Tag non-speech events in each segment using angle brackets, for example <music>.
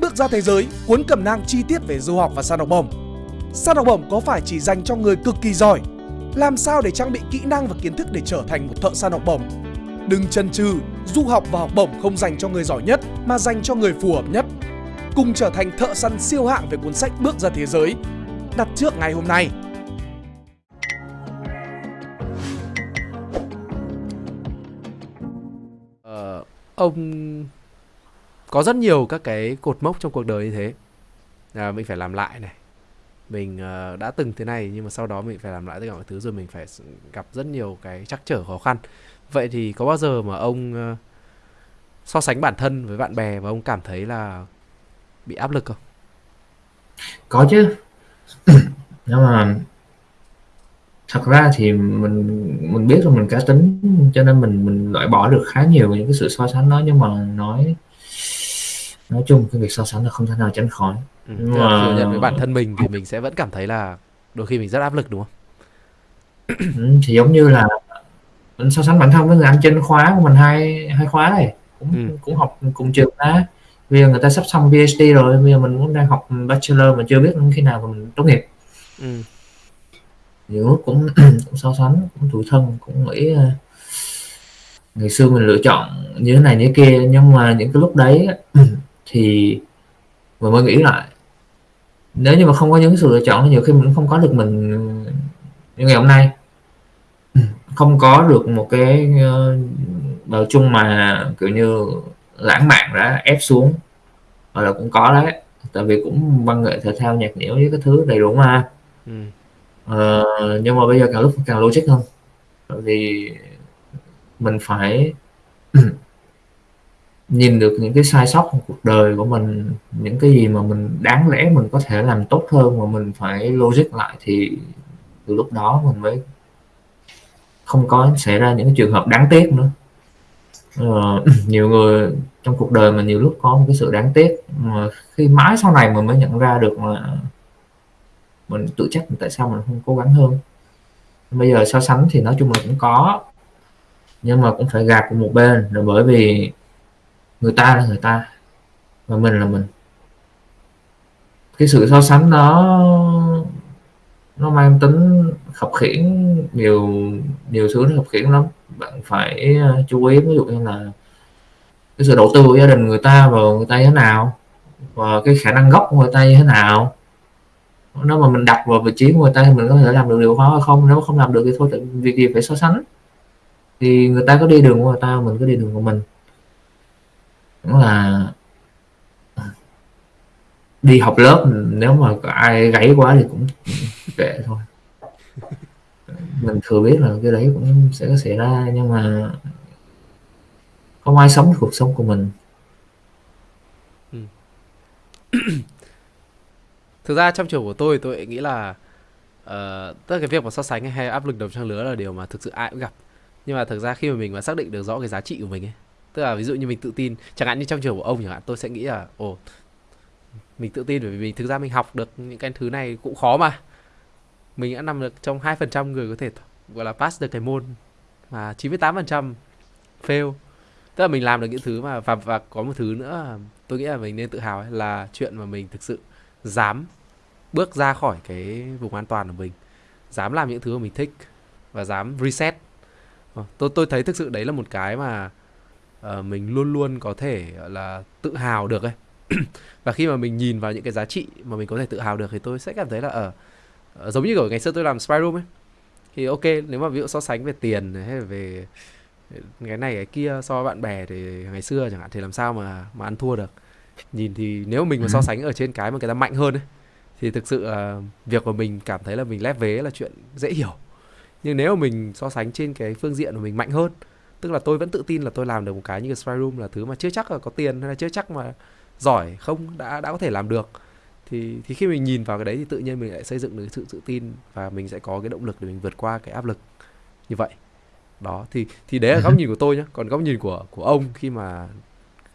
Bước ra thế giới, cuốn cẩm nang chi tiết về du học và săn học bổng. Săn học bổng có phải chỉ dành cho người cực kỳ giỏi? Làm sao để trang bị kỹ năng và kiến thức để trở thành một thợ săn học bổng? Đừng chần chừ, du học và học bổng không dành cho người giỏi nhất mà dành cho người phù hợp nhất. Cùng trở thành thợ săn siêu hạng về cuốn sách Bước ra thế giới. Đặt trước ngày hôm nay. Ờ, ông có rất nhiều các cái cột mốc trong cuộc đời như thế. À, mình phải làm lại này. Mình uh, đã từng thế này nhưng mà sau đó mình phải làm lại tất cả mọi thứ rồi mình phải gặp rất nhiều cái trắc trở khó khăn. Vậy thì có bao giờ mà ông uh, so sánh bản thân với bạn bè và ông cảm thấy là bị áp lực không? Có chứ. <clears throat> Nhưng mà thật ra thì mình mình biết là mình cá tính cho nên mình mình loại bỏ được khá nhiều những cái sự so sánh đó. Nhưng mà nói nói chung cái việc so sánh là không thể nào tránh khỏi. Ừ, mà thừa nhận với bản thân mình thì mình sẽ vẫn cảm thấy là đôi khi mình rất áp lực đúng không? <clears throat> Ừ, thì giống như là mình so sánh bản thân với người anh trên khóa của mình hai hai khóa này. Cũng ừ. cũng học cùng trường á. Bây giờ người ta sắp xong PhD rồi bây giờ mình cũng đang học bachelor mà chưa biết khi nào mình tốt nghiệp. Ừ. nhiều lúc cũng <clears throat> cũng so sánh cũng tủi thân cũng nghĩ ờ, ngày xưa mình lựa chọn như thế này như thế kia. Nhưng mà những cái lúc đấy <clears throat> thì mình mới nghĩ lại nếu như mà không có những sự lựa chọn nhiều khi mình cũng không có được mình như ngày hôm nay. Không có được một cái bào uh, chung mà kiểu như lãng mạn đã ép xuống. Hoặc là cũng có đấy tại vì cũng văn nghệ thể thao nhạc nhiễu với cái thứ đầy đủ mà. Ừ. uh, nhưng mà bây giờ càng lúc càng logic hơn. Bởi vì mình phải <clears throat> nhìn được những cái sai sót trong cuộc đời của mình những cái gì mà mình đáng lẽ mình có thể làm tốt hơn mà mình phải logic lại thì từ lúc đó mình mới không có xảy ra những trường hợp đáng tiếc nữa. Ờ, <clears throat> nhiều người trong cuộc đời mà nhiều lúc có một cái sự đáng tiếc mà khi mãi sau này mình mới nhận ra được là mình tự trách tại sao mình không cố gắng hơn. Bây giờ so sánh thì nói chung là cũng có nhưng mà cũng phải gạt một bên là bởi vì người ta là người ta. Và mình là mình. Cái sự so sánh đó, nó mang tính khập khiển nhiều nhiều thứ nó khập khiển lắm. Bạn phải ờ, chú ý, ví dụ như là cái sự đầu tư của gia đình người ta vào người ta như thế nào, và cái khả năng gốc của người ta như thế nào. Nếu mà mình đặt vào vị trí của người ta thì mình có thể làm được điều đó hay không? Nếu không làm được thì thôi việc gì phải so sánh. Thì người ta có đi đường của người ta, mình có đi đường của mình cũng là đi học lớp nếu mà có ai gáy quá thì cũng kệ thôi mình thừa biết là cái đấy cũng sẽ có xảy ra nhưng mà không ai sống cuộc sống của mình ừ. <coughs> thực ra trong trường của tôi tôi nghĩ là ờ, uh, tất cái việc mà so sánh hay áp lực đồng trang lứa là điều mà thực sự ai cũng gặp nhưng mà thực ra khi mà mình mà xác định được rõ cái giá trị của mình ấy tức là ví dụ như mình tự tin chẳng hạn như trong trường của ông chẳng hạn tôi sẽ nghĩ là ồ mình tự tin bởi vì mình thực ra mình học được những cái thứ này cũng khó mà. Mình đã nằm được trong hai phần trăm người có thể gọi là pass được cái môn mà 98% fail. Tức là mình làm được những thứ mà và và có một thứ nữa tôi nghĩ là mình nên tự hào ấy, là chuyện mà mình thực sự dám bước ra khỏi cái vùng an toàn của mình dám làm những thứ mà mình thích và dám reset. Ờ, tôi tôi thấy thực sự đấy là một cái mà uh, mình luôn luôn có thể là tự hào được ấy. <clears throat> Và khi mà mình nhìn vào những cái giá trị mà mình có thể tự hào được thì tôi sẽ cảm thấy là ở uh, giống như ở ngày xưa tôi làm spy room ấy. Thì ok nếu mà ví dụ so sánh về tiền hay là về cái này cái kia so với bạn bè thì ngày xưa chẳng hạn thì làm sao mà mà ăn thua được. Nhìn thì nếu mình mà so ừ. sánh ở trên cái mà người ta mạnh hơn ấy thì thực sự uh, việc của mình cảm thấy là mình lép vế là chuyện dễ hiểu. Nhưng nếu mà mình so sánh trên cái phương diện của mình mạnh hơn tức là tôi vẫn tự tin là tôi làm được một cái như cái spy room là thứ mà chưa chắc là có tiền hay là chưa chắc mà giỏi không đã đã có thể làm được. Thì thì khi mình nhìn vào cái đấy thì tự nhiên mình lại xây dựng được sự tự tin và mình sẽ có cái động lực để mình vượt qua cái áp lực như vậy. Đó thì thì đấy là góc nhìn của tôi nhé còn góc nhìn của của ông khi mà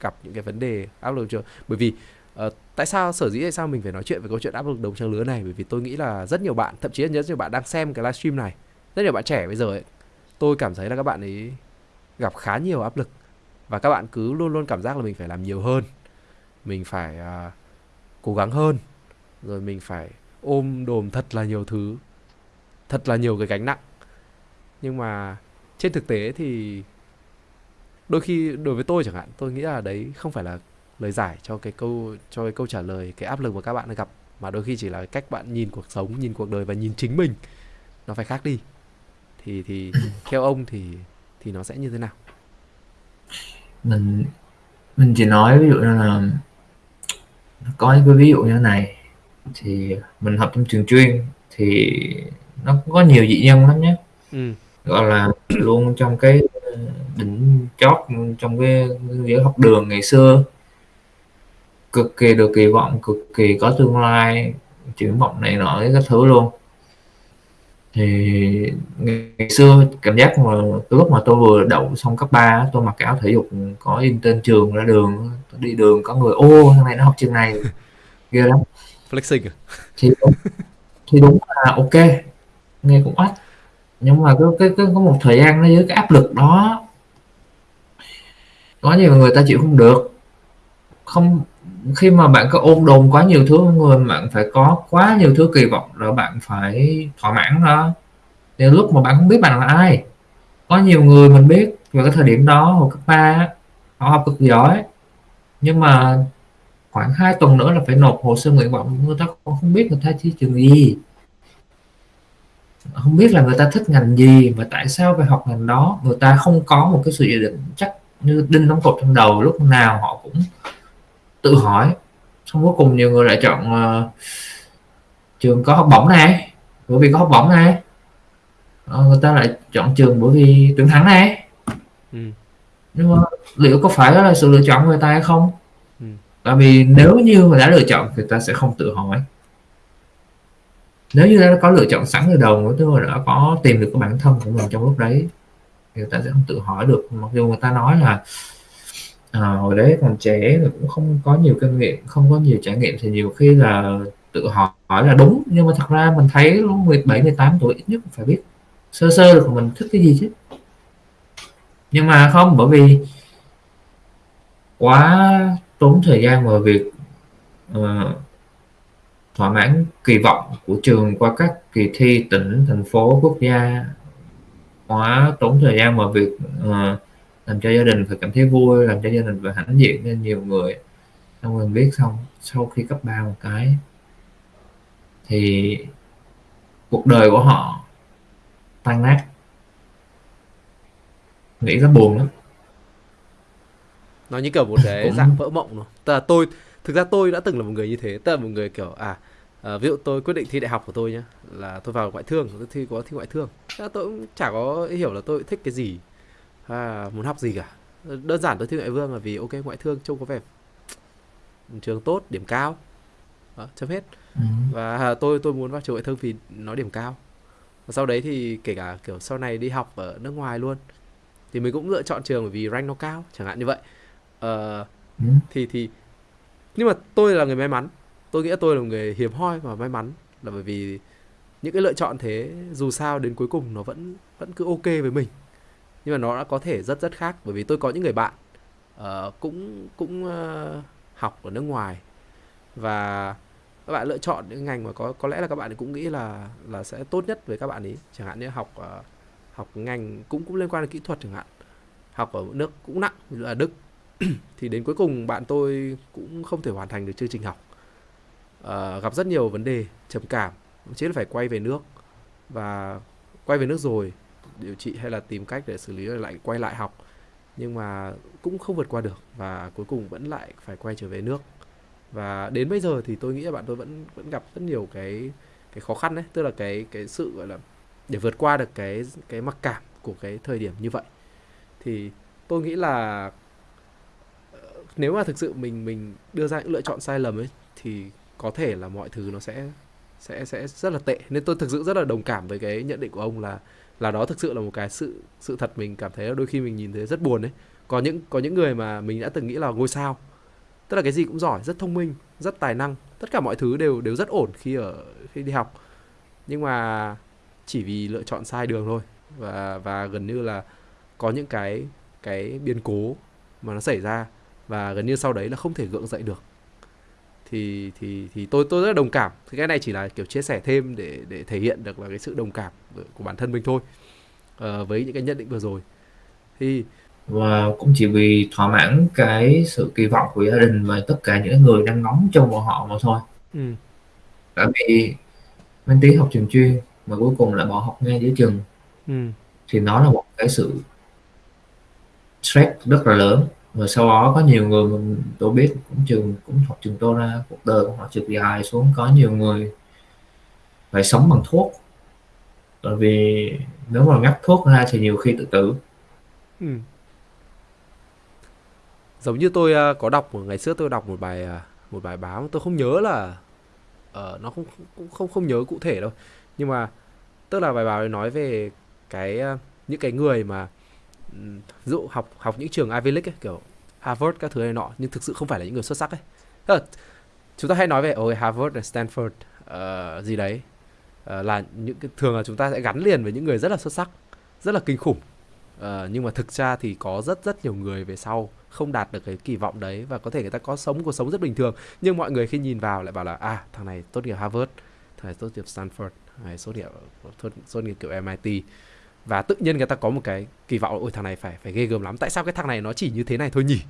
gặp những cái vấn đề áp lực chưa bởi vì uh, tại sao sở dĩ tại sao mình phải nói chuyện về câu chuyện áp lực đồng trang lứa này? Bởi vì tôi nghĩ là rất nhiều bạn thậm chí là rất nhiều bạn đang xem cái livestream này. Rất nhiều bạn trẻ bây giờ ấy tôi cảm thấy là các bạn ấy gặp khá nhiều áp lực. Và các bạn cứ luôn luôn cảm giác là mình phải làm nhiều hơn. Mình phải uh, cố gắng hơn. Rồi mình phải ôm đồm thật là nhiều thứ. Thật là nhiều cái gánh nặng. Nhưng mà trên thực tế thì đôi khi đối với tôi chẳng hạn tôi nghĩ là đấy không phải là lời giải cho cái câu cho cái câu trả lời cái áp lực mà các bạn gặp mà đôi khi chỉ là cách bạn nhìn cuộc sống nhìn cuộc đời và nhìn chính mình. Nó phải khác đi. Thì thì <coughs> theo ông thì thì nó sẽ như thế nào? Mình mình chỉ nói ví dụ như là có những cái ví dụ như thế này thì mình học trong trường chuyên thì nó cũng có nhiều dị nhân lắm nhé. Ừ. gọi là <clears throat> luôn trong cái đỉnh chót trong cái giữa học đường ngày xưa cực kỳ được kỳ vọng cực kỳ có tương lai triển vọng này nọ các thứ luôn thì ngày xưa cảm giác mà lúc mà tôi vừa đậu xong cấp 3 tôi mặc áo thể dục có in tên trường ra đường đi đường có người ô thằng này nó học trường này. <laughs> Ghê lắm. Flexing à? thì thì đúng là ok nghe cũng oách. Nhưng mà cái, cái, cái có một thời gian nó dưới cái áp lực đó có nhiều người ta chịu không được. Không khi mà bạn có ôn đồn quá nhiều thứ người, bạn phải có quá nhiều thứ kỳ vọng rồi bạn phải thỏa mãn đó thì lúc mà bạn không biết bạn là ai, có nhiều người mình biết vào cái thời điểm đó hồi cấp ba họ học cực giỏi, nhưng mà khoảng 2 tuần nữa là phải nộp hồ sơ nguyện vọng, người ta còn không biết người ta thi trường gì. Không biết là người ta thích ngành gì và tại sao phải học ngành đó. Người ta không có một cái sự dự định chắc như đinh đóng cột trong đầu lúc nào họ cũng tự hỏi. Xong cuối cùng nhiều người lại chọn uh, trường có học bổng này bởi vì có học bổng này. Uh, người ta lại chọn trường bởi vì tuyển thẳng này. Ừ. nhưng mà liệu có phải đó là sự lựa chọn của người ta hay không? Ừ. tại vì nếu như mà đã lựa chọn thì ta sẽ không tự hỏi. Nếu như đã có lựa chọn sẵn từ đầu tức là đã có tìm được cái bản thân của mình trong lúc đấy thì người ta sẽ không tự hỏi được. Mặc dù người ta nói là à, hồi đấy còn trẻ thì cũng không có nhiều kinh nghiệm không có nhiều trải nghiệm thì nhiều khi là tự hỏi hỏi là đúng nhưng mà thật ra mình thấy lúc 17 18 tuổi ít nhất phải biết sơ sơ được mình thích cái gì chứ. Nhưng mà không bởi vì quá tốn thời gian vào việc uh, thỏa mãn kỳ vọng của trường qua các kỳ thi tỉnh thành phố quốc gia. Quá tốn thời gian vào việc uh, làm cho gia đình phải cảm thấy vui làm cho gia đình phải hãnh diện nên nhiều người. Xong rồi biết xong sau khi cấp ba một cái thì cuộc đời của họ tan nát. Nghĩ rất buồn lắm. Nó như kiểu một cái <laughs> cũng... dạng vỡ mộng rồi tức là tôi thực ra tôi đã từng là một người như thế. Tức là một người kiểu à, à ví dụ tôi quyết định thi đại học của tôi nhá là tôi vào ngoại thương tôi thi có thi ngoại thương. Tôi cũng chả có hiểu là tôi thích cái gì à, muốn học gì cả? Đơn giản tôi thi ngoại vương là vì ok ngoại thương trông có vẻ trường tốt điểm cao. Đó, chấm hết. Ừ. và tôi tôi muốn vào trường ngoại thương vì nó điểm cao. Và sau đấy thì kể cả kiểu sau này đi học ở nước ngoài luôn thì mình cũng lựa chọn trường bởi vì rank nó cao chẳng hạn như vậy. Uh, ừ. thì thì nhưng mà tôi là người may mắn. Tôi nghĩ tôi là người hiếm hoi và may mắn là bởi vì những cái lựa chọn thế dù sao đến cuối cùng nó vẫn vẫn cứ ok với mình nhưng mà nó đã có thể rất rất khác. Bởi vì tôi có những người bạn uh, cũng cũng uh, học ở nước ngoài. Và các bạn lựa chọn những ngành mà có có lẽ là các bạn cũng nghĩ là là sẽ tốt nhất với các bạn ấy. Chẳng hạn như học uh, học ngành cũng cũng liên quan đến kỹ thuật chẳng hạn. Học ở nước cũng nặng như là Đức. <clears throat> Thì đến cuối cùng bạn tôi cũng không thể hoàn thành được chương trình học. Uh, gặp rất nhiều vấn đề trầm cảm. Chỉ là phải quay về nước. Và quay về nước rồi điều trị hay là tìm cách để xử lý lại quay lại học. Nhưng mà cũng không vượt qua được và cuối cùng vẫn lại phải quay trở về nước. Và đến bây giờ thì tôi nghĩ là bạn tôi vẫn vẫn gặp rất nhiều cái cái khó khăn đấy. Tức là cái cái sự, gọi là, để vượt qua được cái cái mặc cảm của cái thời điểm như vậy. Thì tôi nghĩ là ờ, nếu mà thực sự mình mình đưa ra những lựa chọn sai lầm ấy, thì có thể là mọi thứ nó sẽ sẽ sẽ rất là tệ. Nên tôi thực sự rất là đồng cảm với cái nhận định của ông là là đó thực sự là một cái sự sự thật mình cảm thấy là đôi khi mình nhìn thấy rất buồn đấy có những có những người mà mình đã từng nghĩ là ngôi sao. Tức là cái gì cũng giỏi, rất thông minh, rất tài năng. Tất cả mọi thứ đều đều rất ổn khi ở, khi đi học. Nhưng mà chỉ vì lựa chọn sai đường thôi. Và và gần như là có những cái cái biến cố mà nó xảy ra. Và gần như sau đấy là không thể gượng dậy được thì thì thì tôi tôi rất đồng cảm. Thì cái này chỉ là kiểu chia sẻ thêm để để thể hiện được là cái sự đồng cảm của bản thân mình thôi uh, với những cái nhận định vừa rồi. Thì và cũng chỉ vì thỏa mãn cái sự kỳ vọng của gia đình và tất cả những người đang ngóng trông vào họ mà thôi. Ừ. tại vì bên tí học trường chuyên mà cuối cùng lại bỏ học ngay giữa trường. Ừ. thì nó là một cái sự stress rất là lớn và sau đó có nhiều người mình tôi biết cũng trường cũng học trường tôi ra cuộc đời của họ trượt dài xuống có nhiều người phải sống bằng thuốc. Bởi vì nếu mà ngắt thuốc ra thì nhiều khi tự tử. Ừ. giống như tôi à, có đọc một ngày xưa tôi đọc một bài à, một bài báo tôi không nhớ là uh, nó không cũng không không nhớ cụ thể đâu. Nhưng mà tức là bài báo nói về cái à, những cái người mà ví dụ học học những trường Ivy League ấy, kiểu Harvard các thứ này nọ nhưng thực sự không phải là những người xuất sắc ấy. Là chúng ta hay nói về ôi Harvard và Stanford uh, gì đấy uh, là những cái thường là chúng ta sẽ gắn liền với những người rất là xuất sắc rất là kinh khủng. Uh, nhưng mà thực ra thì có rất rất nhiều người về sau không đạt được cái kỳ vọng đấy và có thể người ta có sống cuộc sống rất bình thường. Nhưng mọi người khi nhìn vào lại bảo là à thằng này tốt nghiệp Harvard thằng này tốt nghiệp Stanford thằng này tốt nghiệp tốt, tốt nghiệp kiểu MIT và tự nhiên người ta có một cái kỳ vọng ôi, thằng này phải phải ghê gớm lắm. Tại sao cái thằng này nó chỉ như thế này thôi nhỉ?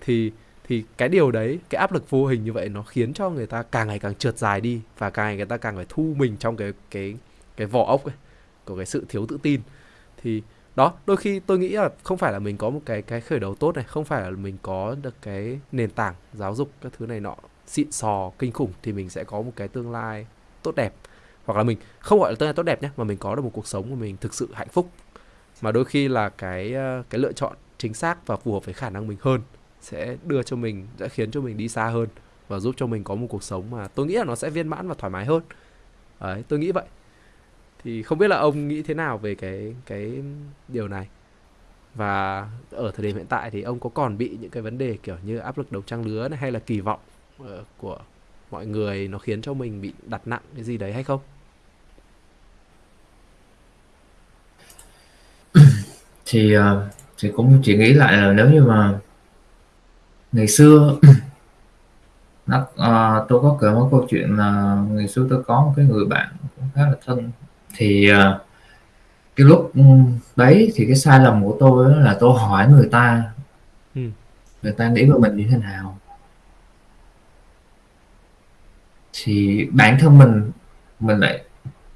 Thì thì cái điều đấy, cái áp lực vô hình như vậy nó khiến cho người ta càng ngày càng trượt dài đi và càng ngày người ta càng phải thu mình trong cái cái cái vỏ ốc ấy, của cái sự thiếu tự tin. Thì, đó, đôi khi tôi nghĩ là không phải là mình có một cái cái khởi đầu tốt này, không phải là mình có được cái nền tảng giáo dục các thứ này nọ xịn sò, kinh khủng thì mình sẽ có một cái tương lai tốt đẹp hoặc là mình không gọi là tương lai tốt đẹp nhé mà mình có được một cuộc sống của mình thực sự hạnh phúc. Mà đôi khi là cái ờ, cái lựa chọn chính xác và phù hợp với khả năng mình hơn sẽ đưa cho mình, sẽ khiến cho mình đi xa hơn và giúp cho mình có một cuộc sống mà tôi nghĩ là nó sẽ viên mãn và thoải mái hơn. Đấy, tôi nghĩ vậy. Thì không biết là ông nghĩ thế nào về cái cái điều này? Và ở thời điểm hiện tại thì ông có còn bị những cái vấn đề kiểu như áp lực đầu trang lứa này hay là kỳ vọng ờ, của mọi người nó khiến cho mình bị đặt nặng cái gì đấy hay không? Thì uh, thì cũng chỉ nghĩ lại là nếu như mà ngày xưa <coughs> nó uh, tôi có kể một câu chuyện là ngày xưa tôi có một cái người bạn cũng khá là thân. Thì uh, cái lúc đấy thì cái sai lầm của tôi là tôi hỏi người ta ừ. người ta nghĩ về mình như thế nào. Thì bản thân mình mình lại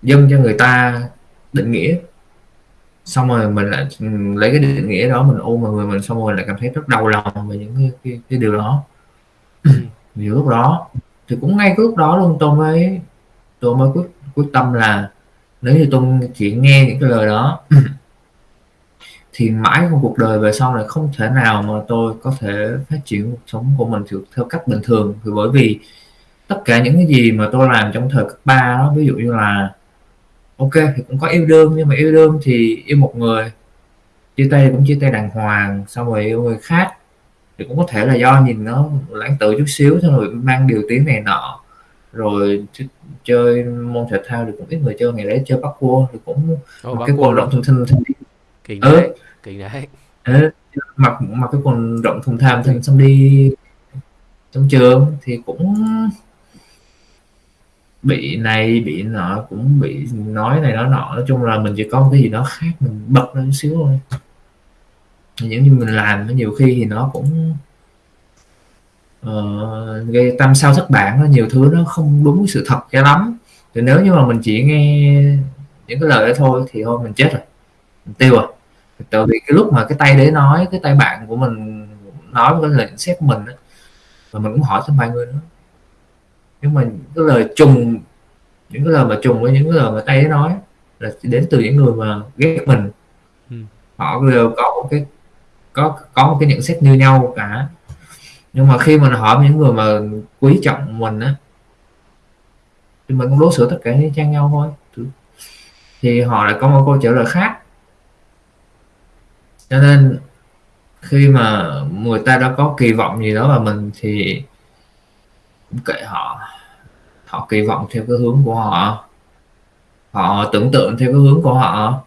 dâng cho người ta định nghĩa xong rồi mình lại lấy cái định nghĩa đó mình ôm vào người mình xong rồi lại cảm thấy rất đau lòng về những cái, cái, cái điều đó. <clears throat> Vì lúc đó thì cũng ngay cái lúc đó luôn tôi mới tôi mới quyết quyết tâm là nếu như tôi chỉ nghe những cái lời đó <clears throat> thì mãi trong cuộc đời về sau này không thể nào mà tôi có thể phát triển cuộc sống của mình theo cách bình thường. Thì bởi vì tất cả những cái gì mà tôi làm trong thời cấp 3 đó ví dụ như là ok thì cũng có yêu đương nhưng mà yêu đương thì yêu một người. Chia tay cũng chia tay đàng hoàng xong rồi yêu người khác. Thì cũng có thể là do nhìn nó lãng tự chút xíu xong rồi mang điều tiếng này nọ. Rồi chơi môn thể thao thì cũng ít người chơi ngày đấy chơi bắt cua thì cũng oh, cái quần rộng thùng thình kỳ đấy ừ. kỳ đấy. Ừ. mặc mặc cái quần rộng thùng tham thình xong đi. Trong trường thì cũng bị này bị nọ cũng bị nói này nói nọ. Nói chung là mình chỉ có một cái gì đó khác mình bật lên xíu thôi. Những như mình làm nhiều khi thì nó cũng uh, gây tâm sao thất bản nó nhiều thứ nó không đúng sự thật cho lắm. Thì nếu như mà mình chỉ nghe những cái lời đó thôi thì thôi mình chết rồi. Mình tiêu rồi. Tại vì cái lúc mà cái tay đấy nói cái tay bạn của mình nói cái lời xét của mình đó, và mình cũng hỏi thêm vài người nữa nhưng mà cái lời trùng những cái lời mà trùng với những cái lời mà tay nói là đến từ những người mà ghét mình. Ừ. họ đều có một cái có có một cái nhận xét như nhau cả. Nhưng mà khi mình hỏi những người mà quý trọng mình á thì mình cũng đối xử tất cả như trang nhau thôi. Thì họ lại có một câu trả lời khác. Cho nên khi mà người ta đã có kỳ vọng gì đó vào mình thì kệ họ. Họ kỳ vọng theo cái hướng của họ. Họ tưởng tượng theo cái hướng của họ.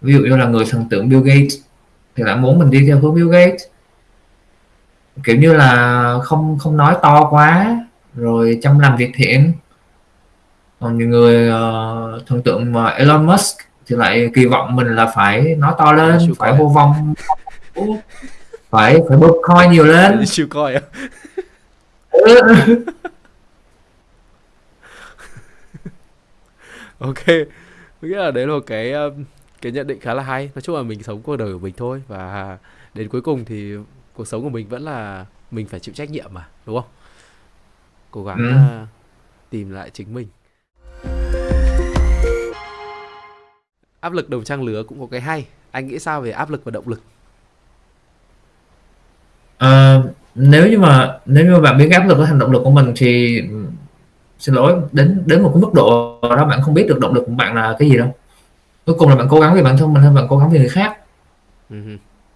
Ví dụ như là người thần tượng Bill Gates thì lại muốn mình đi theo hướng Bill Gates. Kiểu như là không không nói to quá rồi chăm làm việc thiện. Còn những người uh, thần tượng mà Elon Musk thì lại kỳ vọng mình là phải nói to lên phải hô vong phải phải bơm coin nhiều lên. <laughs> Siêu coi á ok. Nghĩa là đấy là một cái cái nhận định khá là hay. Nói chung là mình sống cuộc đời của mình thôi và đến cuối cùng thì cuộc sống của mình vẫn là mình phải chịu trách nhiệm mà đúng không? Cố gắng Ừ. uh, tìm lại chính mình. Áp lực đồng trang lứa cũng có cái hay. Anh nghĩ sao về áp lực và động lực? Ờ, nếu như mà nếu như mà bạn biết cái áp lực với hành động lực của mình thì xin lỗi đến đến một cái mức độ đó bạn không biết được động lực của bạn là cái gì đâu. Cuối cùng là bạn cố gắng vì bản thân mình hay bạn cố gắng vì người khác. Ừ.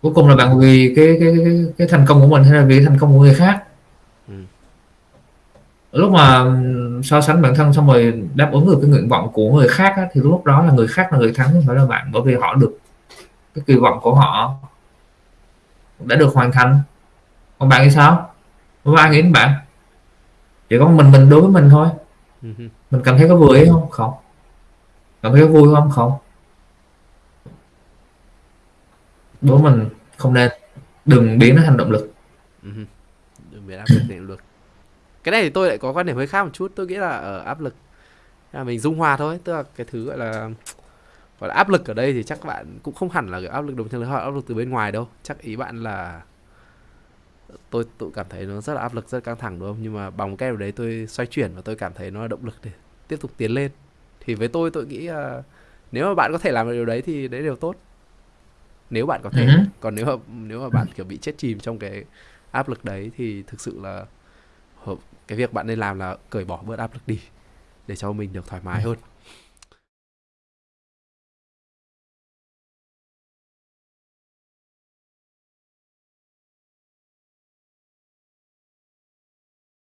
Cuối cùng là bạn vì cái cái cái, cái thành công của mình hay là vì thành công của người khác. Ừ. lúc mà ừm, so sánh bản thân xong rồi đáp ứng được cái nguyện vọng của người khác á, thì lúc đó là người khác là người thắng không phải là bạn. Bởi vì họ được cái kỳ vọng của họ đã được hoàn thành còn bạn thì sao? Không có ai nghĩ đến bạn. Chỉ có mình mình đối với mình thôi. Ừ mình cảm thấy có vui không? Không. Cảm thấy có vui không? Không. Đối với mình không nên. Đừng biến nó thành động lực. Ừ đừng biến áp lực thành động lực. Cái này thì tôi lại có quan điểm hơi khác một chút. Tôi nghĩ là ở áp lực là mình dung hòa thôi. Tức là cái thứ gọi là gọi là áp lực ở đây thì chắc bạn cũng không hẳn là cái áp lực đồng lứa hoặc áp lực từ bên ngoài đâu. Chắc ý bạn là tôi tôi cảm thấy nó rất là áp lực rất căng thẳng đúng không? Nhưng mà bằng cái đấy tôi xoay chuyển và tôi cảm thấy nó là động lực để tiếp tục tiến lên. Thì với tôi tôi nghĩ là nếu mà bạn có thể làm được điều đấy thì đấy đều tốt. Nếu bạn có thể. Ừ. còn nếu mà nếu mà bạn kiểu bị chết chìm trong cái áp lực đấy thì thực sự là cái việc bạn nên làm là cởi bỏ bớt áp lực đi để cho mình được thoải mái hơn